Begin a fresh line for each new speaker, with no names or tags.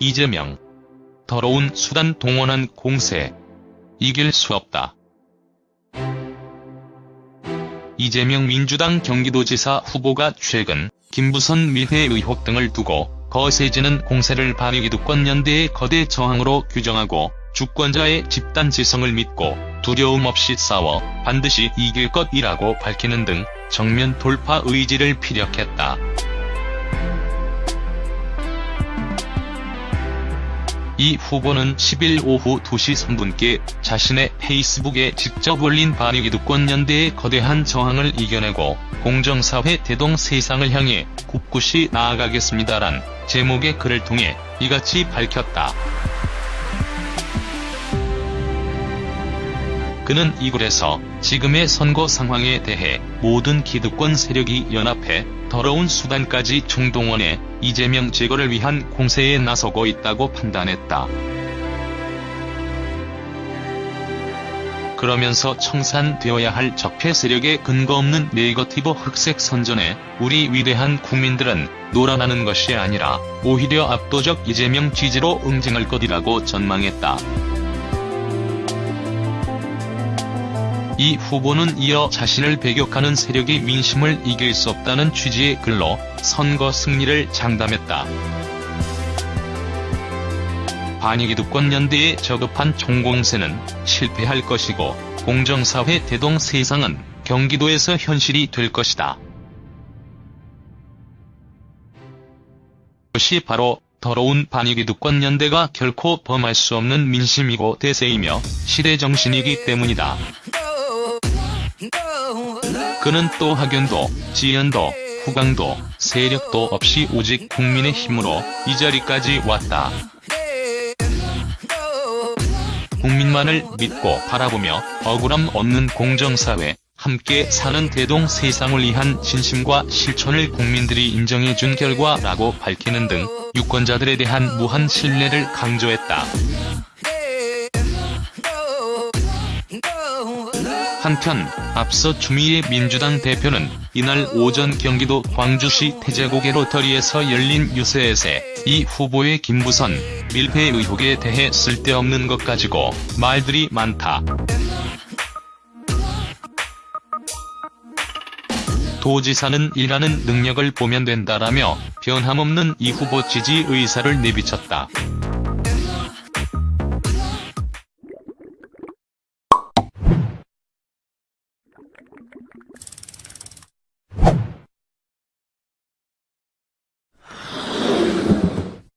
이재명. 더러운 수단 동원한 공세. 이길 수 없다. 이재명 민주당 경기도지사 후보가 최근 김부선 밀회 의혹 등을 두고 거세지는 공세를 반위기득권 연대의 거대 저항으로 규정하고 주권자의 집단 지성을 믿고 두려움 없이 싸워 반드시 이길 것이라고 밝히는 등 정면 돌파 의지를 피력했다. 이 후보는 10일 오후 2시 3분께 자신의 페이스북에 직접 올린 반위기득권연대의 거대한 저항을 이겨내고 공정사회 대동 세상을 향해 굳굳이 나아가겠습니다란 제목의 글을 통해 이같이 밝혔다. 그는 이 글에서 지금의 선거 상황에 대해 모든 기득권 세력이 연합해 더러운 수단까지 총동원해 이재명 제거를 위한 공세에 나서고 있다고 판단했다. 그러면서 청산되어야 할 적폐 세력의 근거 없는 네거티브 흑색 선전에 우리 위대한 국민들은 놀아나는 것이 아니라 오히려 압도적 이재명 지지로 응징할 것이라고 전망했다. 이 후보는 이어 자신을 배격하는 세력이 민심을 이길 수 없다는 취지의 글로 선거 승리를 장담했다. 반위기득권연대에 저급한 총공세는 실패할 것이고 공정사회 대동 세상은 경기도에서 현실이 될 것이다. 그것이 바로 더러운 반위기득권연대가 결코 범할 수 없는 민심이고 대세이며 시대정신이기 때문이다. 그는 또 학연도, 지연도, 후광도, 세력도 없이 오직 국민의 힘으로 이 자리까지 왔다. 국민만을 믿고 바라보며 억울함 없는 공정사회, 함께 사는 대동 세상을 위한 진심과 실천을 국민들이 인정해준 결과라고 밝히는 등 유권자들에 대한 무한 신뢰를 강조했다. 한편 앞서 추미애 민주당 대표는 이날 오전 경기도 광주시 태제고개 로터리에서 열린 유세에서 이 후보의 김부선 밀폐 의혹에 대해 쓸데없는 것 가지고 말들이 많다. 도지사는 일하는 능력을 보면 된다라며 변함없는 이 후보 지지 의사를 내비쳤다.